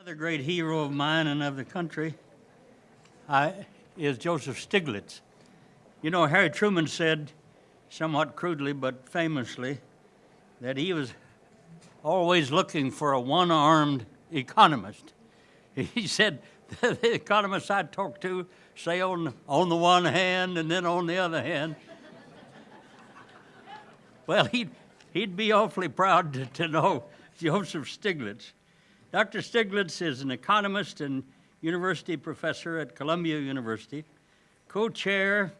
Another great hero of mine and of the country is Joseph Stiglitz. You know, Harry Truman said, somewhat crudely but famously, that he was always looking for a one-armed economist. He said, the economists I talk to say on, on the one hand and then on the other hand. well, he'd, he'd be awfully proud to, to know Joseph Stiglitz. Dr. Stiglitz is an economist and university professor at Columbia University, co-chair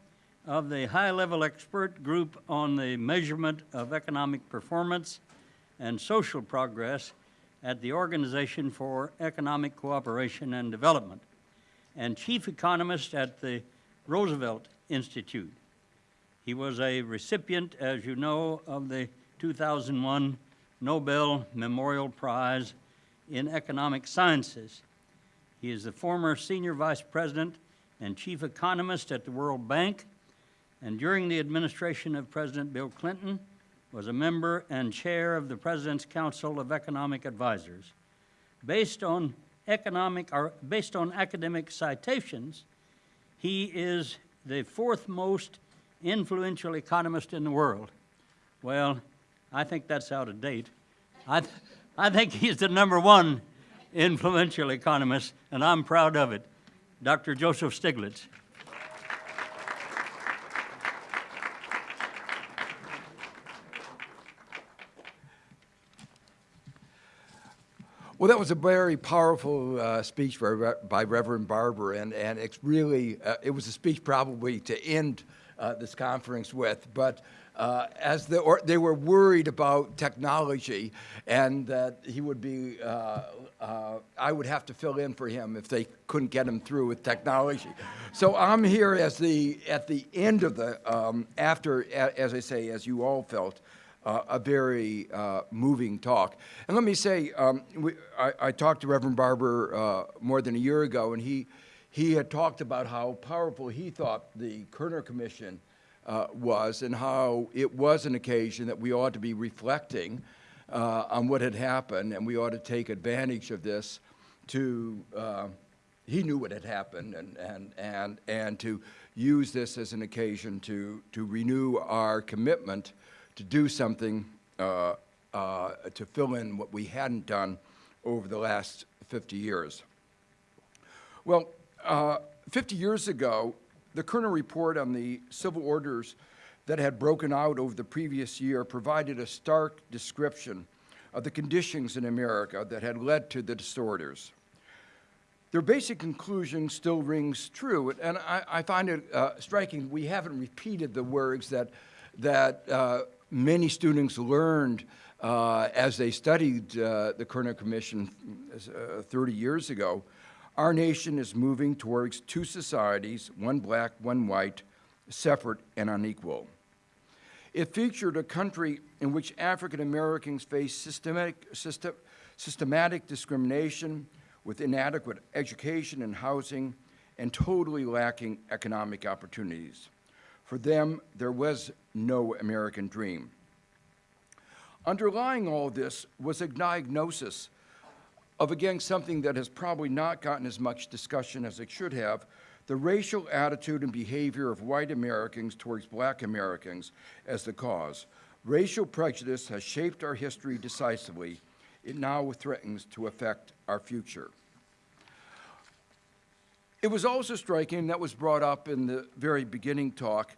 of the high-level expert group on the measurement of economic performance and social progress at the Organization for Economic Cooperation and Development, and chief economist at the Roosevelt Institute. He was a recipient, as you know, of the 2001 Nobel Memorial Prize in Economic Sciences. He is the former senior vice president and chief economist at the World Bank, and during the administration of President Bill Clinton, was a member and chair of the President's Council of Economic Advisors. Based on economic, or based on academic citations, he is the fourth most influential economist in the world. Well, I think that's out of date. I, I think he's the number one influential economist, and I'm proud of it. Dr. Joseph Stiglitz. Well, that was a very powerful uh, speech by, by, Reverend Barber, and, and it's really, uh, it was a speech probably to end uh, this conference with, but uh, as the, they were worried about technology and that he would be, uh, uh, I would have to fill in for him if they couldn't get him through with technology. So I'm here as the, at the end of the, um, after, as I say, as you all felt, uh, a very uh, moving talk. And let me say, um, we, I, I, talked to Reverend Barber uh, more than a year ago, and he, he had talked about how powerful he thought the Kerner Commission uh, was and how it was an occasion that we ought to be reflecting uh, on what had happened, and we ought to take advantage of this to, uh, he knew what had happened, and, and, and, and to use this as an occasion to, to renew our commitment to do something uh, uh, to fill in what we hadn't done over the last 50 years. Well, uh, 50 years ago, the Kerner report on the civil orders that had broken out over the previous year provided a stark description of the conditions in America that had led to the disorders. Their basic conclusion still rings true, and I, I find it uh, striking we haven't repeated the words that, that uh, many students learned uh, as they studied uh, the Kerner Commission uh, 30 years ago, our nation is moving towards two societies, one black, one white, separate and unequal. It featured a country in which African Americans face systematic, system, systematic discrimination with inadequate education and housing and totally lacking economic opportunities. For them, there was no American dream. Underlying all this was a diagnosis of, again, something that has probably not gotten as much discussion as it should have, the racial attitude and behavior of white Americans towards black Americans as the cause. Racial prejudice has shaped our history decisively. It now threatens to affect our future. It was also striking, that was brought up in the very beginning talk,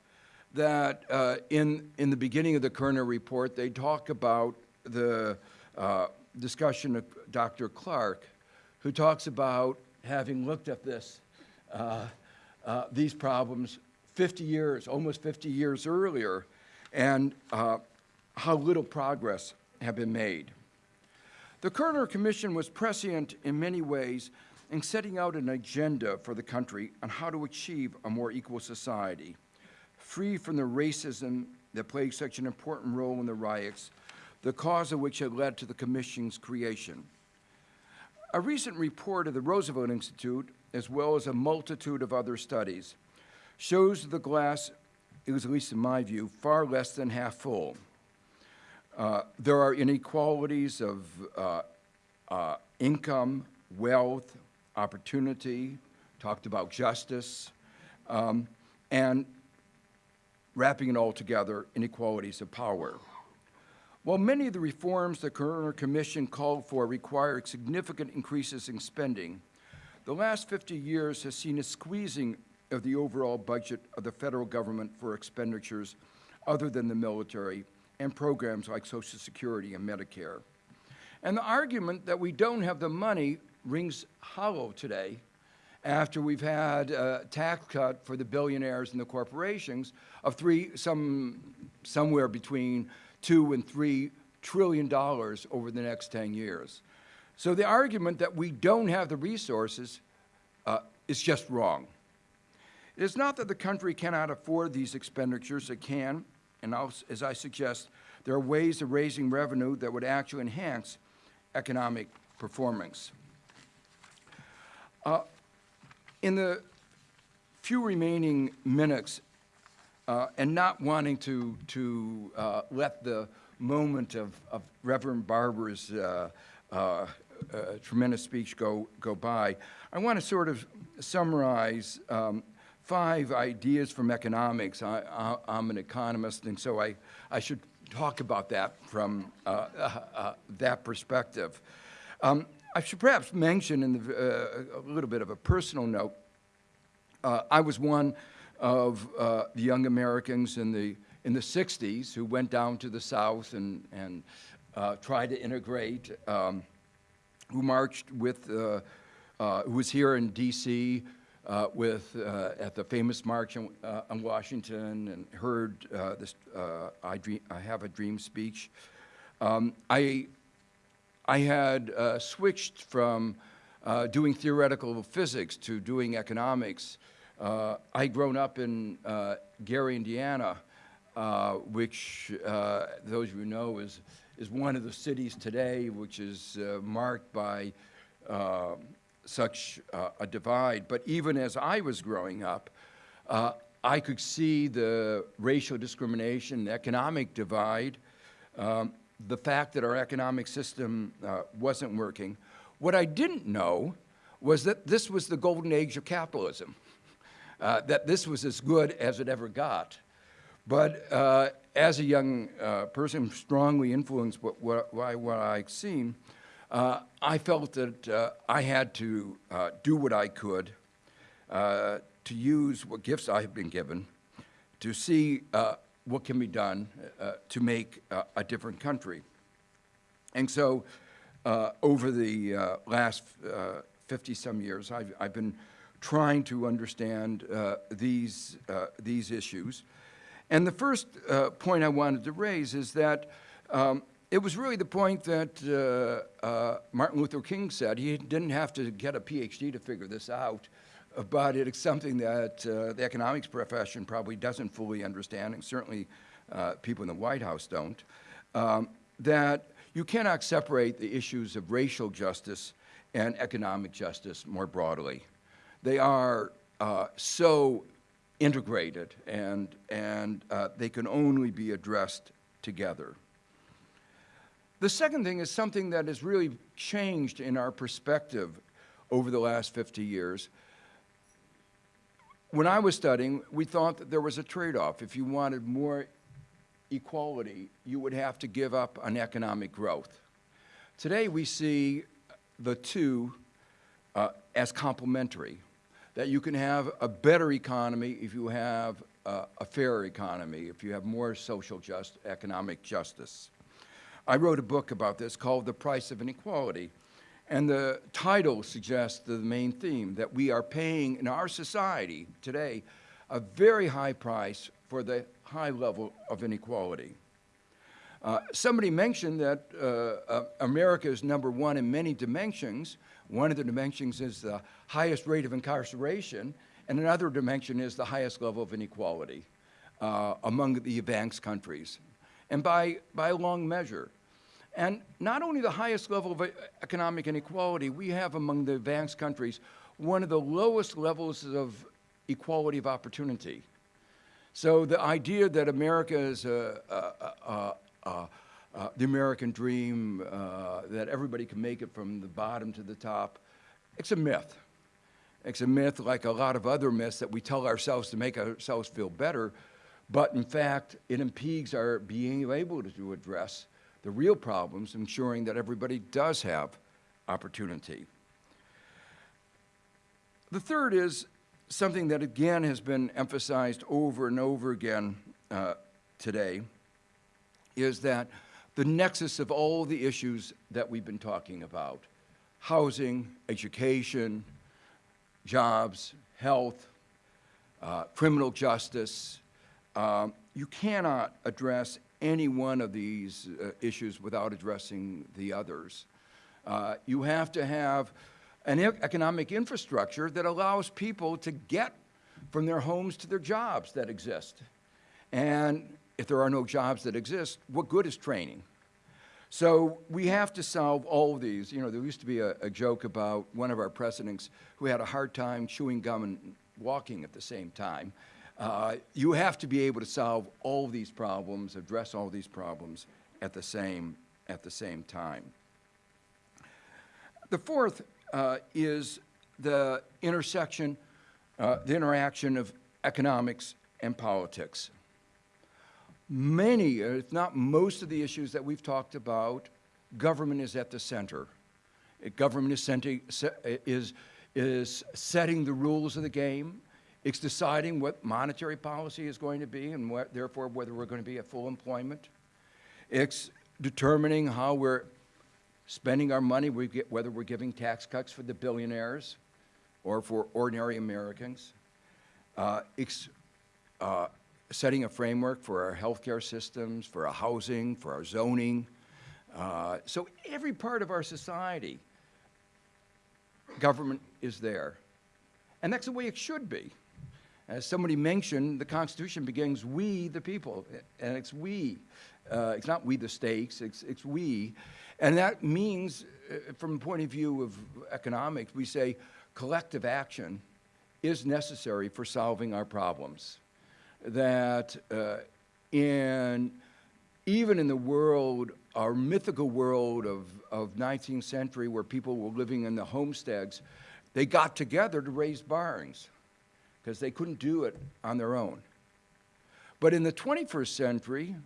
that uh, in, in the beginning of the Kerner report, they talk about the uh, discussion of Dr. Clark, who talks about having looked at this, uh, uh, these problems 50 years, almost 50 years earlier, and uh, how little progress had been made. The Kerner Commission was prescient in many ways in setting out an agenda for the country on how to achieve a more equal society free from the racism that played such an important role in the riots, the cause of which had led to the Commission's creation. A recent report of the Roosevelt Institute, as well as a multitude of other studies, shows the glass, it was at least in my view, far less than half full. Uh, there are inequalities of uh, uh, income, wealth, opportunity, talked about justice, um, and wrapping it all together, inequalities of power. While many of the reforms the Kerner Commission called for require significant increases in spending, the last 50 years has seen a squeezing of the overall budget of the federal government for expenditures other than the military and programs like Social Security and Medicare. And the argument that we don't have the money rings hollow today after we've had a tax cut for the billionaires and the corporations of three, some, somewhere between two and three trillion dollars over the next 10 years. So the argument that we don't have the resources uh, is just wrong. It is not that the country cannot afford these expenditures, it can, and I'll, as I suggest, there are ways of raising revenue that would actually enhance economic performance. Uh, in the few remaining minutes, uh, and not wanting to, to uh, let the moment of, of Reverend Barber's uh, uh, uh, tremendous speech go, go by, I want to sort of summarize um, five ideas from economics. I, I'm an economist, and so I, I should talk about that from that perspective. Um, I should perhaps mention in the, a little bit of a personal note, I was one of uh, the young Americans in the, in the 60s who went down to the South and, and uh, tried to integrate, um, who marched with, uh, uh, who was here in D.C. Uh, with, at the famous March on, on Washington and heard this I, Dream, I Have a Dream speech. Um, I, I had switched from doing theoretical physics to doing economics uh, I'd grown up in uh, Gary, Indiana, uh, which uh, those of you know is, is one of the cities today which is uh, marked by uh, such a divide. But even as I was growing up, I could see the racial discrimination, the economic divide, um, the fact that our economic system wasn't working. What I didn't know was that this was the golden age of capitalism uh, that this was as good as it ever got. But uh, as a young uh, person strongly influenced by what, what, what I'd seen, uh, I felt that uh, I had to uh, do what I could to use what gifts I have been given to see what can be done to make a different country. And so over the last 50-some years, I've, I've been trying to understand uh, these, uh, these issues. And the first uh, point I wanted to raise is that um, it was really the point that uh, uh, Martin Luther King said. He didn't have to get a PhD to figure this out, but it's something that uh, the economics profession probably doesn't fully understand, and certainly people in the White House don't, um, that you cannot separate the issues of racial justice and economic justice more broadly. They are uh, so integrated and, and uh, they can only be addressed together. The second thing is something that has really changed in our perspective over the last 50 years. When I was studying, we thought that there was a trade-off. If you wanted more equality, you would have to give up on economic growth. Today, we see the two uh, as complementary that you can have a better economy if you have uh, a fairer economy, if you have more social just, economic justice. I wrote a book about this called The Price of Inequality, and the title suggests the main theme, that we are paying in our society today a very high price for the high level of inequality. Uh, somebody mentioned that uh, uh, America is number one in many dimensions, one of the dimensions is the highest rate of incarceration, and another dimension is the highest level of inequality uh, among the advanced countries, and by, by a long measure. And not only the highest level of economic inequality, we have among the advanced countries one of the lowest levels of equality of opportunity. So the idea that America is a, a, a, a uh, the American dream, uh, that everybody can make it from the bottom to the top. It's a myth. It's a myth like a lot of other myths that we tell ourselves to make ourselves feel better, but in fact, it impedes our being able to address the real problems, ensuring that everybody does have opportunity. The third is something that again has been emphasized over and over again uh, today, is that the nexus of all the issues that we've been talking about, housing, education, jobs, health, uh, criminal justice, um, you cannot address any one of these uh, issues without addressing the others. Uh, you have to have an e- economic infrastructure that allows people to get from their homes to their jobs that exist. And if there are no jobs that exist, what good is training? So we have to solve all of these. You know, there used to be a, a joke about one of our presidents who had a hard time chewing gum and walking at the same time. Uh, you have to be able to solve all of these problems, address all these problems at the same, at the same time. The fourth uh, is the intersection, uh, the interaction of economics and politics. Many, if not most of the issues that we've talked about, government is at the center. Government is, senti- is, is setting the rules of the game. It's deciding what monetary policy is going to be and what, therefore whether we're going to be at full employment. It's determining how we're spending our money, we get, whether we're giving tax cuts for the billionaires or for ordinary Americans. Uh, it's uh, setting a framework for our healthcare systems, for our housing, for our zoning. Uh, so every part of our society, government is there. And that's the way it should be. As somebody mentioned, the Constitution begins, we the people, and it's we. Uh, it's not we the states, it's, it's we. And that means, uh, from the point of view of economics, we say collective action is necessary for solving our problems. That uh, in, even in the world, our mythical world of, of 19th century where people were living in the homesteads, they got together to raise barns because they couldn't do it on their own. But in the 21st century,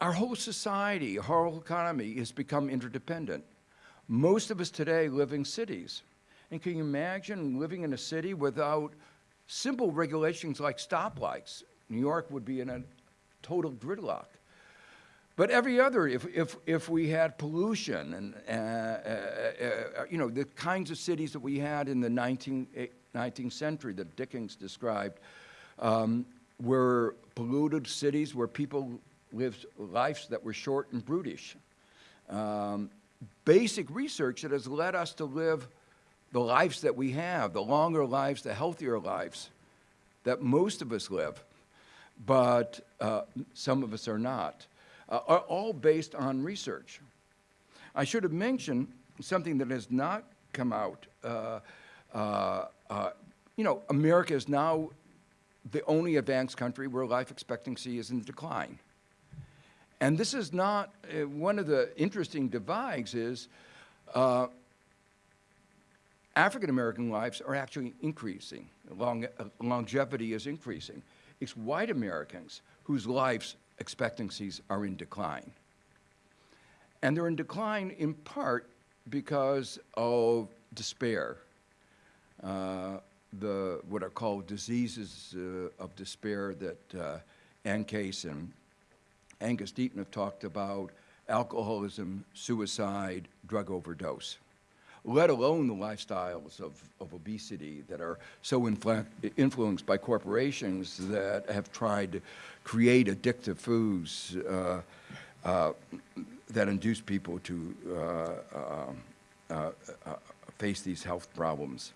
our whole society, our whole economy has become interdependent. Most of us today live in cities. And can you imagine living in a city without simple regulations like stoplights? New York would be in a total gridlock. But every other, if, if, if we had pollution and, uh, uh, uh, you know, the kinds of cities that we had in the 19, eh, 19th century that Dickens described, um, were polluted cities where people lived lives that were short and brutish. Um, basic research that has led us to live the lives that we have, the longer lives, the healthier lives that most of us live, but uh, some of us are not, uh, are all based on research. I should have mentioned something that has not come out. Uh, uh, uh, you know, America is now the only advanced country where life expectancy is in decline. And this is not, uh, one of the interesting divides is uh, African American lives are actually increasing. Long, uh, longevity is increasing. It's white Americans whose life expectancies are in decline. And they're in decline in part because of despair, uh, the, what are called diseases uh, of despair that uh, Ann Case and Angus Deaton have talked about alcoholism, suicide, drug overdose, let alone the lifestyles of, of obesity that are so influ- influenced by corporations that have tried to create addictive foods uh, uh, that induce people to uh, uh, uh, uh, face these health problems.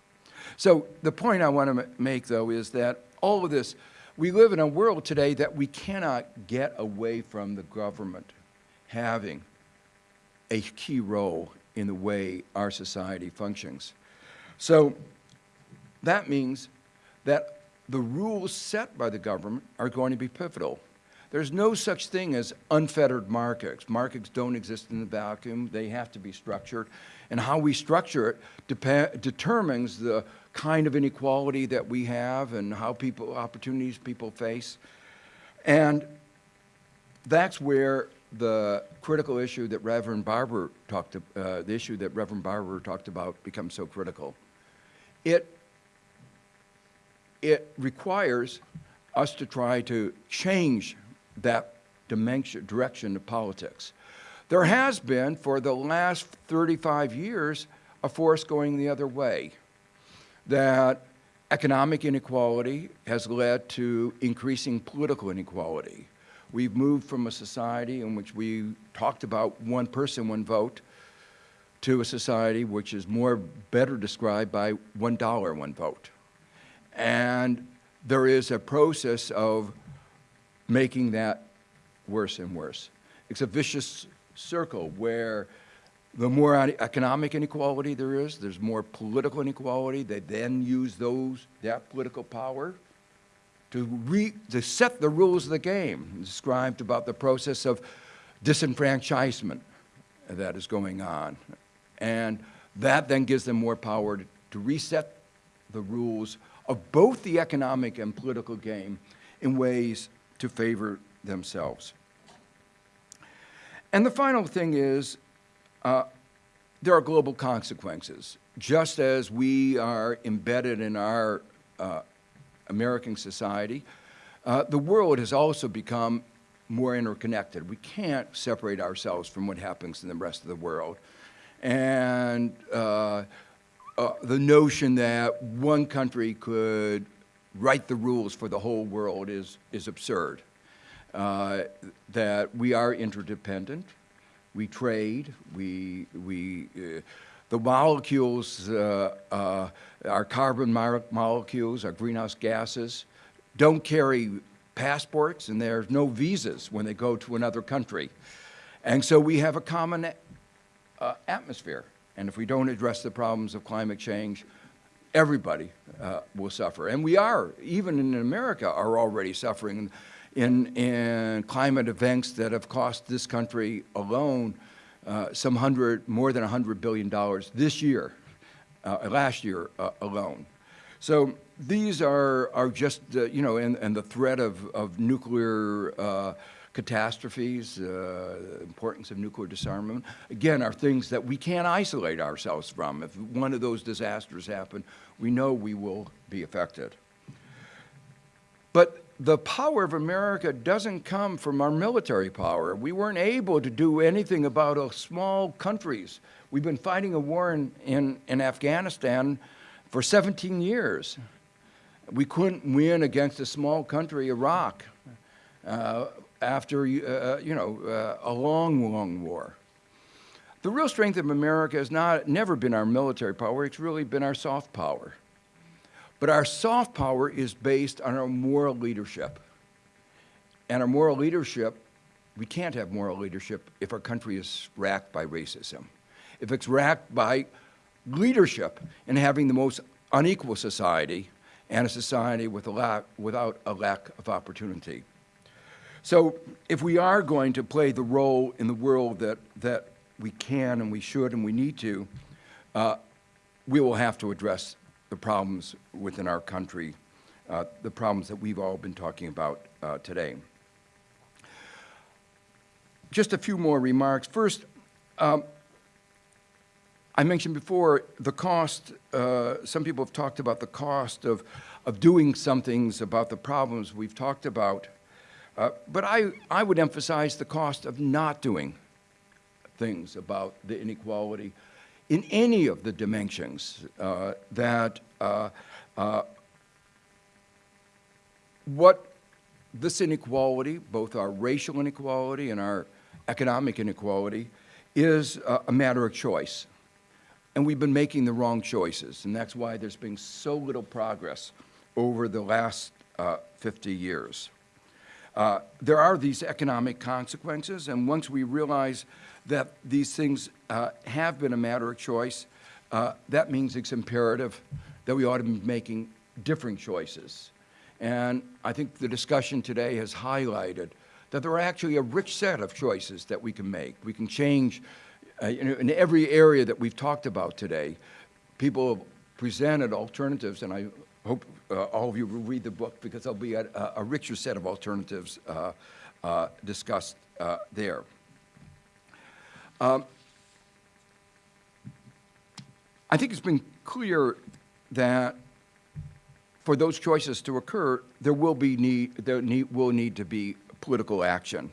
So the point I want to make, though, is that all of this, we live in a world today that we cannot get away from the government having a key role in the way our society functions. So that means that the rules set by the government are going to be pivotal. There's no such thing as unfettered markets. Markets don't exist in the vacuum. They have to be structured. And how we structure it determines the kind of inequality that we have and how people, opportunities people face. And that's where the critical issue that Reverend Barber talked, uh, the issue that Reverend Barber talked about becomes so critical. It, it requires us to try to change that dimension, direction of politics. There has been, for the last 35 years, a force going the other way. That economic inequality has led to increasing political inequality. We've moved from a society in which we talked about one person, one vote, to a society which is more better described by one dollar, one vote. And there is a process of making that worse and worse. It's a vicious circle where the more economic inequality there is, there's more political inequality. They then use those, that political power to, re, to set the rules of the game. Described about the process of disenfranchisement that is going on. And that then gives them more power to, to reset the rules of both the economic and political game in ways to favor themselves. And the final thing is uh, there are global consequences. Just as we are embedded in our uh, American society, uh, the world has also become more interconnected. We can't separate ourselves from what happens in the rest of the world. And uh, uh, the notion that one country could write the rules for the whole world is, is absurd. Uh, that we are interdependent, we trade, we, we, uh, the molecules, uh, uh, our carbon mo- molecules, our greenhouse gases, don't carry passports and there's no visas when they go to another country. And so we have a common uh, atmosphere. And if we don't address the problems of climate change, everybody uh, will suffer. And we are, even in America, are already suffering in, in climate events that have cost this country alone uh, some hundred, more than $100 billion this year, uh, last year uh, alone. So these are, are just, uh, you know, and, and the threat of, of nuclear uh, catastrophes, uh, the importance of nuclear disarmament, again, are things that we can't isolate ourselves from. If one of those disasters happen, we know we will be affected. But the power of America doesn't come from our military power. We weren't able to do anything about a small countries. We've been fighting a war in, in, in Afghanistan for 17 years. We couldn't win against a small country, Iraq, uh, after uh, you know uh, a long, long war. The real strength of America has not never been our military power. It's really been our soft power. But our soft power is based on our moral leadership. And our moral leadership, we can't have moral leadership if our country is racked by racism. If it's racked by leadership in having the most unequal society and a society with a lack, without a lack of opportunity. So if we are going to play the role in the world that, that we can and we should and we need to, uh, we will have to address the problems within our country, uh, the problems that we've all been talking about uh, today. Just a few more remarks. First, um, I mentioned before the cost, uh, some people have talked about the cost of, of doing some things about the problems we've talked about. Uh, but I, I would emphasize the cost of not doing things about the inequality in any of the dimensions uh, that uh, uh, what this inequality, both our racial inequality and our economic inequality, is a, a matter of choice. And we've been making the wrong choices, and that's why there's been so little progress over the last uh, 50 years. Uh, there are these economic consequences, and once we realize that these things uh, have been a matter of choice, uh, that means it's imperative that we ought to be making different choices. And I think the discussion today has highlighted that there are actually a rich set of choices that we can make. We can change uh, in every area that we've talked about today. People have presented alternatives, and I hope uh, all of you will read the book because there'll be a, a richer set of alternatives uh, uh, discussed uh, there. Um, I think it's been clear that for those choices to occur, there will be need, there need, will need to be political action.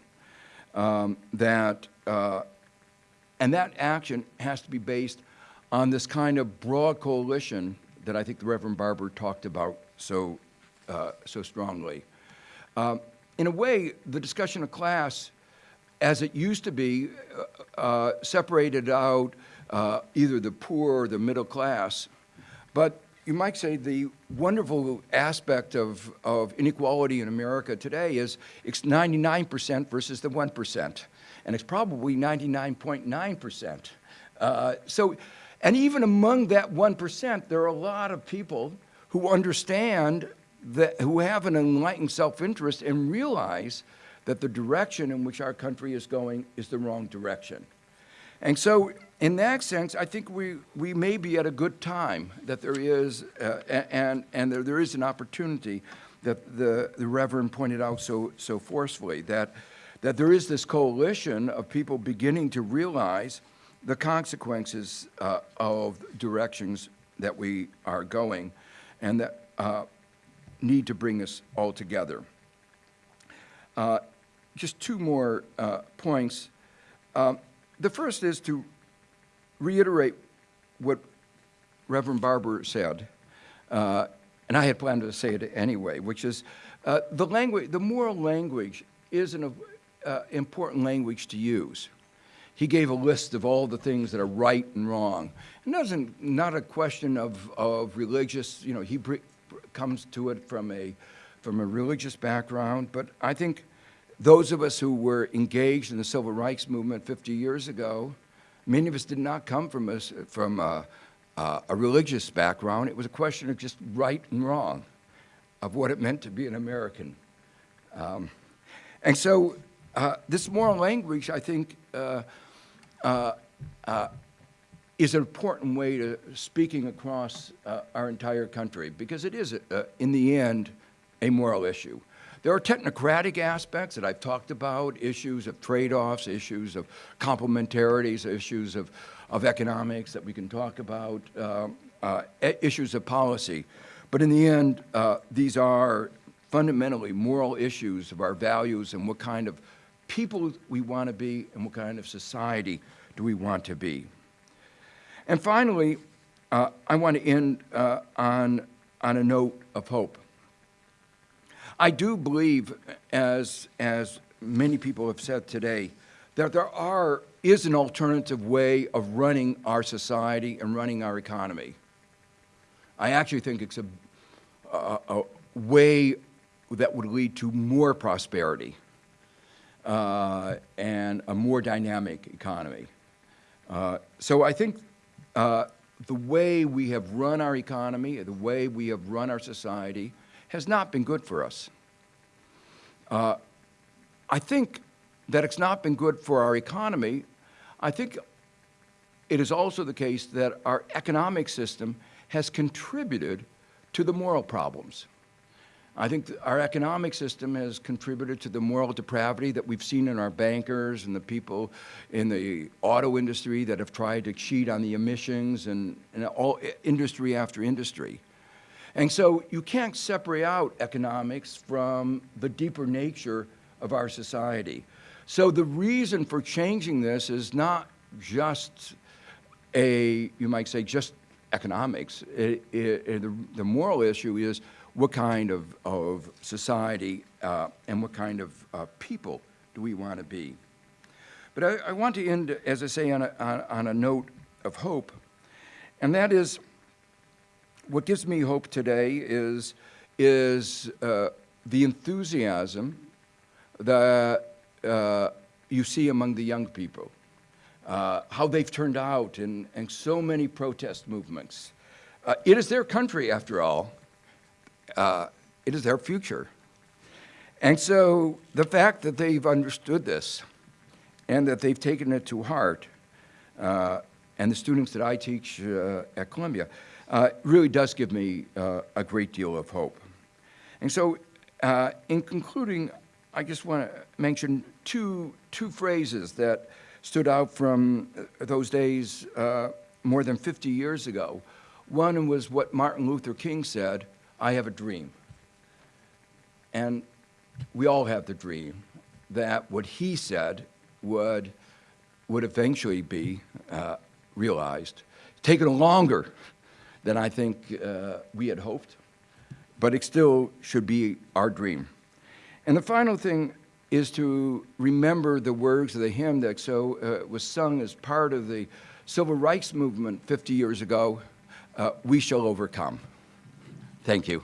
Um, that, uh, and that action has to be based on this kind of broad coalition that I think the Reverend Barber talked about so, uh, so strongly. Um, in a way, the discussion of class, as it used to be, uh, uh, separated out uh, either the poor or the middle class. But you might say the wonderful aspect of, of inequality in America today is it's 99% versus the 1%. And it's probably 99.9%. Uh, so, and even among that 1%, there are a lot of people who understand that, who have an enlightened self-interest and realize that the direction in which our country is going is the wrong direction. And so in that sense, I think we, we may be at a good time that there is, uh, and, and there, there is an opportunity that the, the Reverend pointed out so, so forcefully, that, that there is this coalition of people beginning to realize the consequences uh, of directions that we are going and that uh, need to bring us all together. Uh, just two more uh, points. Um, the first is to reiterate what Reverend Barber said, uh, and I had planned to say it anyway, which is uh, the language, the moral language is an uh, important language to use. He gave a list of all the things that are right and wrong. It doesn't, not a question of, of religious, you know, he comes to it from a, from a religious background, but I think those of us who were engaged in the civil rights movement 50 years ago Many of us did not come from, a, from a, a religious background. It was a question of just right and wrong, of what it meant to be an American. Um, and so uh, this moral language, I think, uh, uh, uh is an important way to speaking across uh, our entire country because it is, uh, in the end, a moral issue. There are technocratic aspects that I've talked about, issues of trade-offs, issues of complementarities, issues of, of economics that we can talk about, uh, issues of policy. But in the end, these are fundamentally moral issues of our values and what kind of people we want to be and what kind of society do we want to be. And finally, uh, I want to end uh, on, on a note of hope. I do believe, as, as many people have said today, that there are, is an alternative way of running our society and running our economy. I actually think it's a, a, a way that would lead to more prosperity uh, and a more dynamic economy. Uh, so I think uh, the way we have run our economy, the way we have run our society, has not been good for us. Uh, I think that it's not been good for our economy. I think it is also the case that our economic system has contributed to the moral problems. I think our economic system has contributed to the moral depravity that we've seen in our bankers and the people in the auto industry that have tried to cheat on the emissions and, and all industry after industry. And so you can't separate out economics from the deeper nature of our society. So the reason for changing this is not just a, you might say, just economics. It, it, it, the, the, moral issue is what kind of, of society uh, and what kind of uh, people do we want to be. But I, I, want to end, as I say, on a, on, a note of hope, and that is what gives me hope today is, is uh, the enthusiasm that uh, you see among the young people, uh, how they've turned out in, in so many protest movements. Uh, it is their country, after all. Uh, it is their future. And so the fact that they've understood this and that they've taken it to heart, uh, and the students that I teach uh, at Columbia, uh, really does give me uh, a great deal of hope. And so, uh, in concluding, I just want to mention two, two phrases that stood out from those days more than 50 years ago. One was what Martin Luther King said I have a dream. And we all have the dream that what he said would, would eventually be uh, realized. Taken longer than I think uh, we had hoped, but it still should be our dream. And the final thing is to remember the words of the hymn that so uh, was sung as part of the civil rights movement 50 years ago, uh, "We shall overcome." Thank you.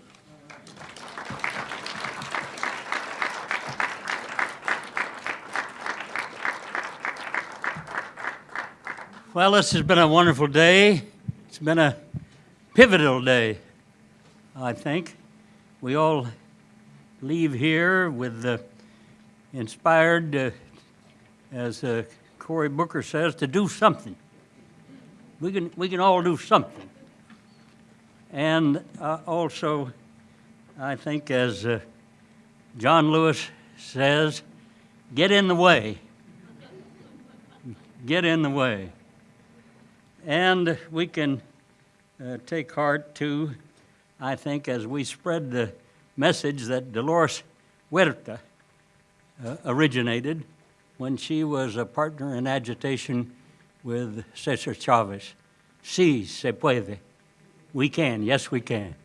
Well, this has been a wonderful day. It's been a pivotal day, I think. We all leave here with the inspired, uh, as uh, Cory Booker says, to do something. We can, we can all do something. And uh, also, I think, as uh, John Lewis says, get in the way. Get in the way. And we can uh, take heart too, I think, as we spread the message that Dolores Huerta uh, originated when she was a partner in agitation with Cesar Chavez. Sí, se puede. We can, yes, we can.